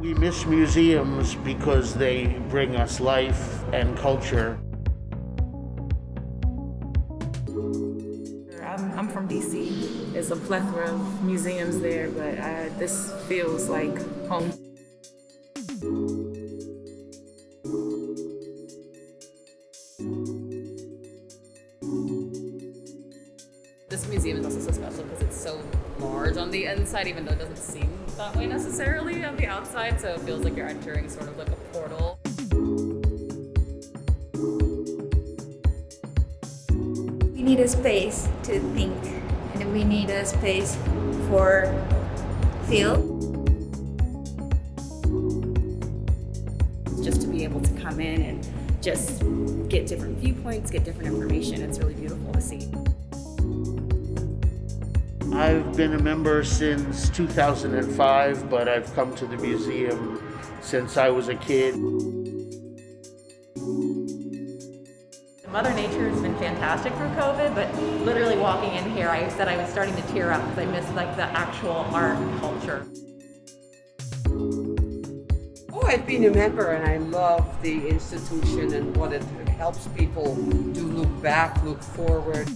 We miss museums because they bring us life and culture. I'm, I'm from DC. There's a plethora of museums there, but uh, this feels like home. This museum is also so special because it's so large on the inside, even though it doesn't seem that way necessarily on the outside. So it feels like you're entering sort of like a portal. We need a space to think, and we need a space for feel. just to be able to come in and just get different viewpoints, get different information. It's really beautiful to see. I've been a member since 2005, but I've come to the museum since I was a kid. Mother Nature has been fantastic through COVID, but literally walking in here, I said I was starting to tear up because I missed like the actual art and culture. Oh, I've been a member and I love the institution and what it helps people to look back, look forward.